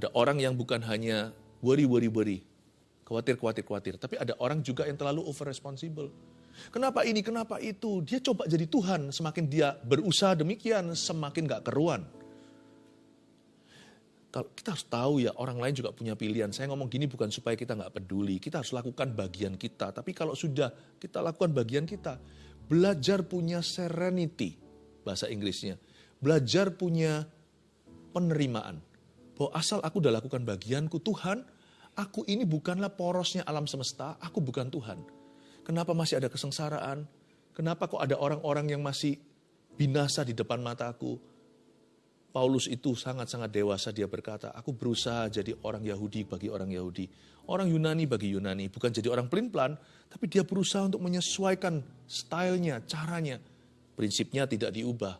Ada orang yang bukan hanya worry, worry, worry. Khawatir, khawatir, khawatir. Tapi ada orang juga yang terlalu over responsible. Kenapa ini, kenapa itu? Dia coba jadi Tuhan. Semakin dia berusaha demikian, semakin gak keruan. Kalau kita harus tahu ya orang lain juga punya pilihan. Saya ngomong gini bukan supaya kita nggak peduli. Kita harus lakukan bagian kita. Tapi kalau sudah kita lakukan bagian kita, belajar punya serenity bahasa Inggrisnya. Belajar punya penerimaan. Bahwa asal aku udah lakukan bagianku, Tuhan, aku ini bukanlah porosnya alam semesta, aku bukan Tuhan. Kenapa masih ada kesengsaraan? Kenapa kok ada orang-orang yang masih binasa di depan mataku? Paulus itu sangat-sangat dewasa dia berkata, aku berusaha jadi orang Yahudi bagi orang Yahudi. Orang Yunani bagi Yunani. Bukan jadi orang pelin-pelan, tapi dia berusaha untuk menyesuaikan stylenya, caranya. Prinsipnya tidak diubah.